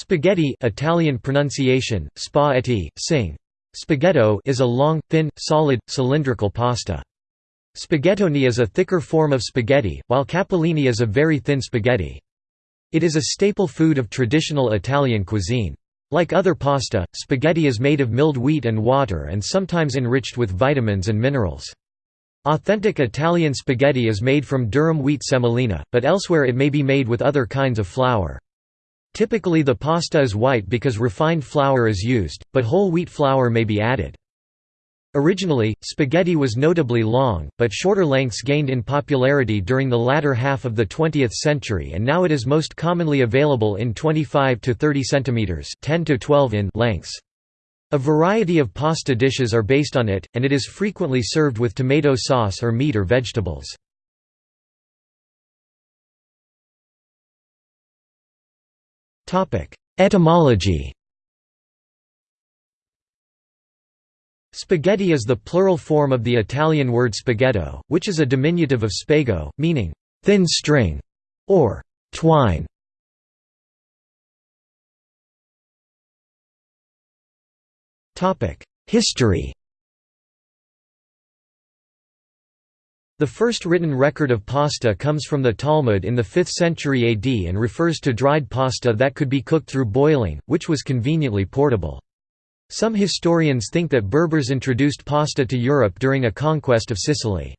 Spaghetti Italian pronunciation, spaghetti, sing. Spaghetto is a long, thin, solid, cylindrical pasta. Spaghettoni is a thicker form of spaghetti, while capellini is a very thin spaghetti. It is a staple food of traditional Italian cuisine. Like other pasta, spaghetti is made of milled wheat and water and sometimes enriched with vitamins and minerals. Authentic Italian spaghetti is made from durum wheat semolina, but elsewhere it may be made with other kinds of flour. Typically the pasta is white because refined flour is used, but whole wheat flour may be added. Originally, spaghetti was notably long, but shorter lengths gained in popularity during the latter half of the 20th century and now it is most commonly available in 25 to 30 cm 10 to 12 in lengths. A variety of pasta dishes are based on it, and it is frequently served with tomato sauce or meat or vegetables. Etymology. Spaghetti is the plural form of the Italian word spaghetto, which is a diminutive of spago, meaning thin string or twine. History The first written record of pasta comes from the Talmud in the 5th century AD and refers to dried pasta that could be cooked through boiling, which was conveniently portable. Some historians think that Berbers introduced pasta to Europe during a conquest of Sicily.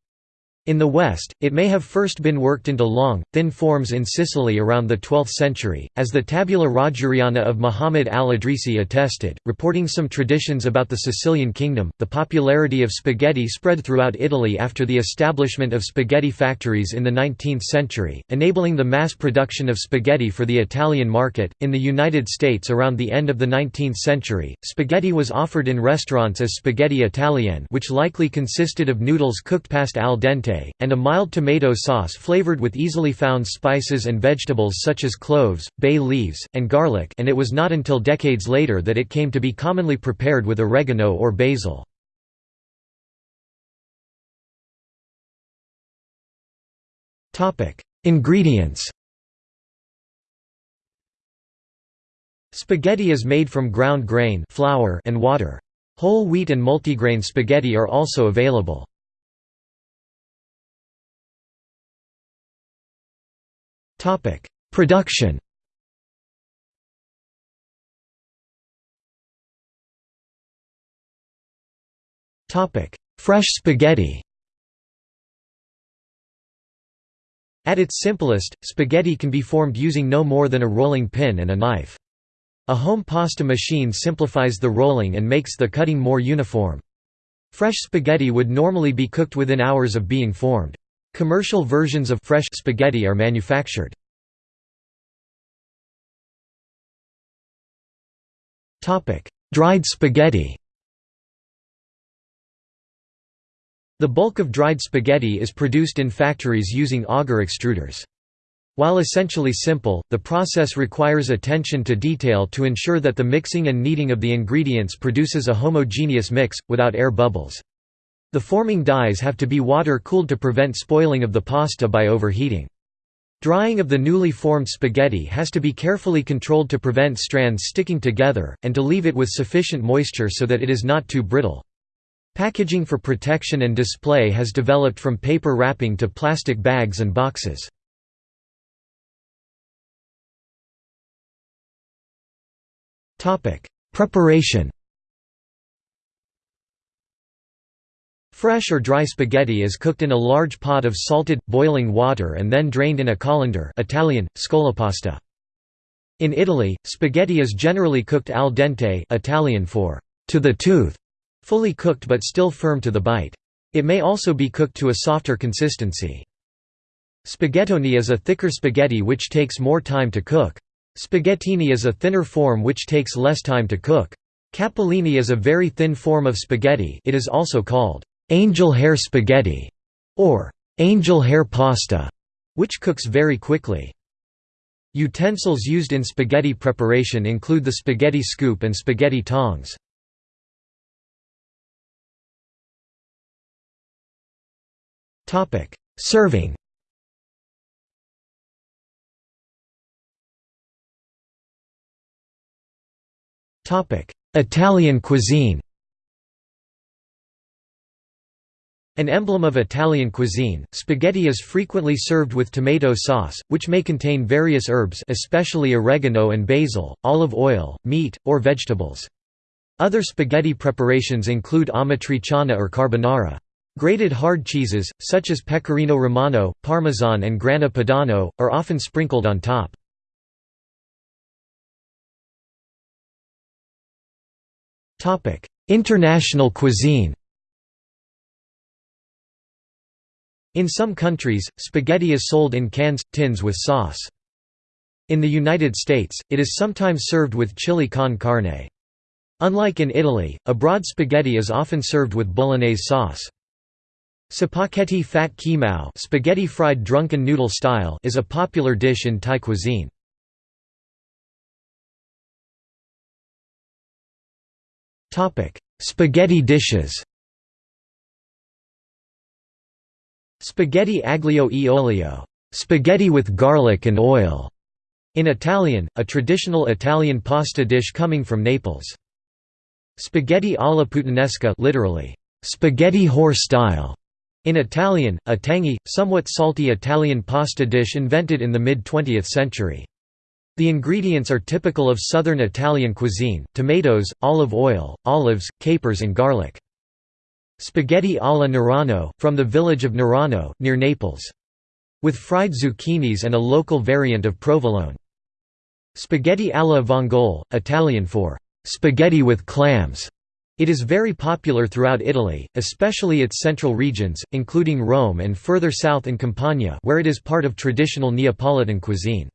In the West, it may have first been worked into long, thin forms in Sicily around the 12th century, as the Tabula Rogeriana of Muhammad al-Idrisi attested, reporting some traditions about the Sicilian kingdom. The popularity of spaghetti spread throughout Italy after the establishment of spaghetti factories in the 19th century, enabling the mass production of spaghetti for the Italian market. In the United States around the end of the 19th century, spaghetti was offered in restaurants as spaghetti italienne, which likely consisted of noodles cooked past al dente and a mild tomato sauce flavored with easily found spices and vegetables such as cloves, bay leaves, and garlic and it was not until decades later that it came to be commonly prepared with oregano or basil. Ingredients Spaghetti is made from ground grain flour and water. Whole wheat and multigrain spaghetti are also available. Topic: Production. Topic: Fresh spaghetti. At its simplest, spaghetti can be formed using no more than a rolling pin and a knife. A home pasta machine simplifies the rolling and makes the cutting more uniform. Fresh spaghetti would normally be cooked within hours of being formed. Commercial versions of fresh spaghetti are manufactured. Dried spaghetti The bulk of dried spaghetti is produced in factories using auger extruders. While essentially simple, the process requires attention to detail to ensure that the mixing and kneading of the ingredients produces a homogeneous mix, without air bubbles. The forming dies have to be water-cooled to prevent spoiling of the pasta by overheating. Drying of the newly formed spaghetti has to be carefully controlled to prevent strands sticking together, and to leave it with sufficient moisture so that it is not too brittle. Packaging for protection and display has developed from paper wrapping to plastic bags and boxes. Preparation Fresh or dry spaghetti is cooked in a large pot of salted, boiling water and then drained in a colander Italian, scolapasta. In Italy, spaghetti is generally cooked al dente Italian for to the tooth, fully cooked but still firm to the bite. It may also be cooked to a softer consistency. Spaghettoni is a thicker spaghetti which takes more time to cook. Spaghettini is a thinner form which takes less time to cook. Capellini is a very thin form of spaghetti it is also called angel hair spaghetti, or angel hair pasta, which cooks very quickly. Utensils used in spaghetti preparation include the spaghetti scoop and spaghetti tongs. Serving Italian cuisine An emblem of Italian cuisine, spaghetti is frequently served with tomato sauce, which may contain various herbs especially oregano and basil, olive oil, meat, or vegetables. Other spaghetti preparations include amatriciana or carbonara. Grated hard cheeses, such as pecorino romano, parmesan and grana padano, are often sprinkled on top. International cuisine In some countries, spaghetti is sold in cans, tins with sauce. In the United States, it is sometimes served with chili con carne. Unlike in Italy, a broad spaghetti is often served with bolognese sauce. Spaghetti phat khi mao spaghetti fried drunken noodle style is a popular dish in Thai cuisine. Spaghetti dishes Spaghetti aglio e olio spaghetti with garlic and oil", in Italian, a traditional Italian pasta dish coming from Naples. Spaghetti alla puttanesca literally, spaghetti whore style, in Italian, a tangy, somewhat salty Italian pasta dish invented in the mid-20th century. The ingredients are typical of southern Italian cuisine, tomatoes, olive oil, olives, capers and garlic. Spaghetti alla Nerano, from the village of Nerano, near Naples. With fried zucchinis and a local variant of provolone. Spaghetti alla vongole, Italian for spaghetti with clams. It is very popular throughout Italy, especially its central regions, including Rome and further south in Campania where it is part of traditional Neapolitan cuisine.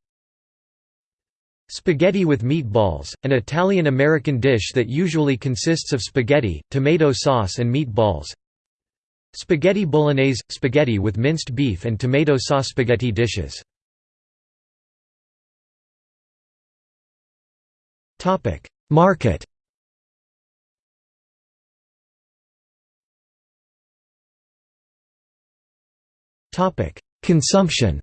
Spaghetti with meatballs, an Italian-American dish that usually consists of spaghetti, tomato sauce and meatballs. Spaghetti bolognese – spaghetti with minced beef and tomato sauce spaghetti dishes. Market Consumption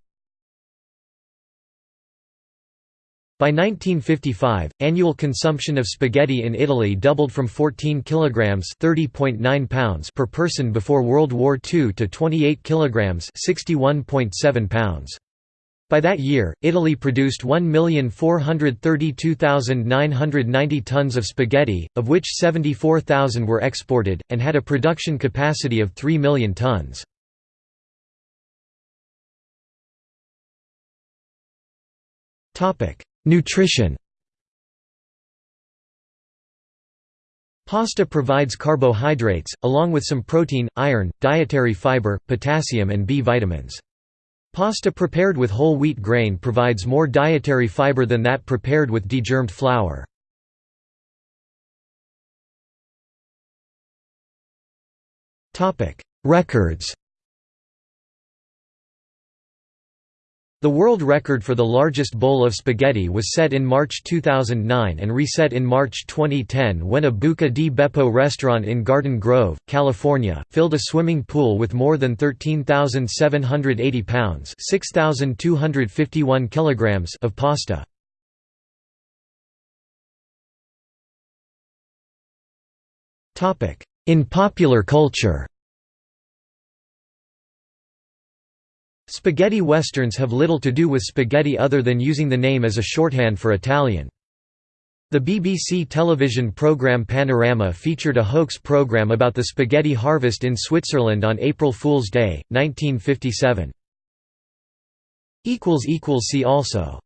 By 1955, annual consumption of spaghetti in Italy doubled from 14 kilograms (30.9 pounds) per person before World War II to 28 kilograms (61.7 pounds). By that year, Italy produced 1,432,990 tons of spaghetti, of which 74,000 were exported, and had a production capacity of 3 million tons. Topic: Nutrition Pasta provides carbohydrates, along with some protein, iron, dietary fiber, potassium and B vitamins. Pasta prepared with whole wheat grain provides more dietary fiber than that prepared with degermed flour. Records The world record for the largest bowl of spaghetti was set in March 2009 and reset in March 2010 when a Buca di Beppo restaurant in Garden Grove, California, filled a swimming pool with more than 13,780 pounds (6,251 kilograms) of pasta. In popular culture Spaghetti westerns have little to do with spaghetti other than using the name as a shorthand for Italian. The BBC television programme Panorama featured a hoax programme about the spaghetti harvest in Switzerland on April Fool's Day, 1957. See also